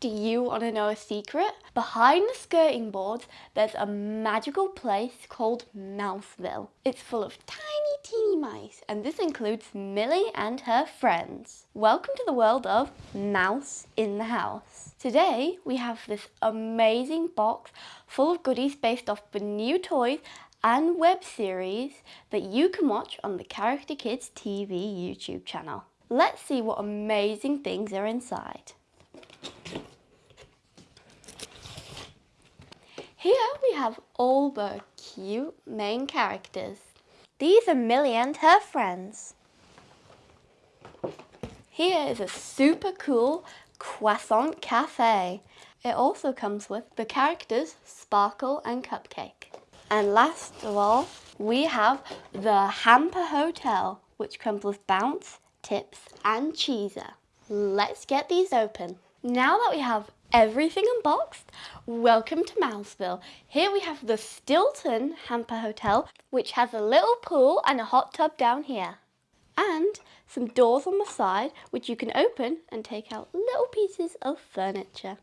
Do you want to know a secret? Behind the skirting boards, there's a magical place called Mouseville. It's full of tiny, teeny mice, and this includes Millie and her friends. Welcome to the world of Mouse in the House. Today, we have this amazing box full of goodies based off the new toys and web series that you can watch on the Character Kids TV YouTube channel. Let's see what amazing things are inside. Here we have all the cute main characters. These are Millie and her friends. Here is a super cool croissant cafe. It also comes with the characters Sparkle and Cupcake. And last of all, we have the Hamper Hotel, which comes with Bounce, Tips and Cheezer. Let's get these open. Now that we have everything unboxed, welcome to Mouseville. Here we have the Stilton Hamper Hotel, which has a little pool and a hot tub down here. And some doors on the side, which you can open and take out little pieces of furniture.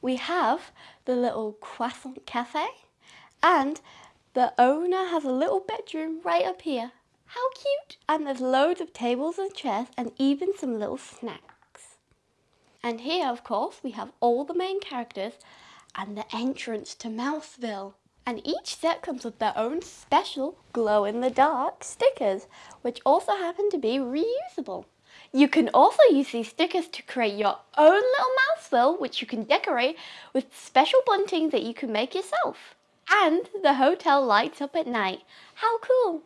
We have the little croissant cafe and the owner has a little bedroom right up here. How cute! And there's loads of tables and chairs and even some little snacks. And here, of course, we have all the main characters and the entrance to Mouseville. And each set comes with their own special glow-in-the-dark stickers, which also happen to be reusable. You can also use these stickers to create your own little Mouseville, which you can decorate with special bunting that you can make yourself. And the hotel lights up at night. How cool!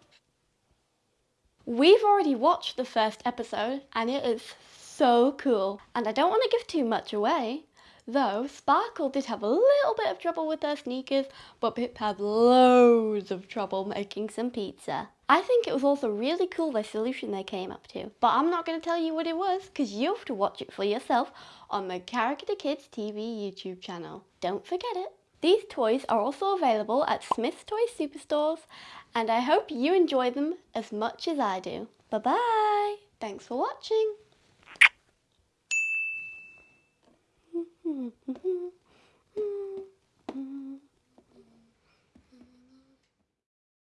We've already watched the first episode and it is so cool. And I don't want to give too much away. Though Sparkle did have a little bit of trouble with her sneakers, but Pip had loads of trouble making some pizza. I think it was also really cool the solution they came up to. But I'm not going to tell you what it was, because you have to watch it for yourself on the Character Kids TV YouTube channel. Don't forget it. These toys are also available at Smyths Toy Superstores, and I hope you enjoy them as much as I do. Bye bye! Thanks for watching! 嗯哼哼。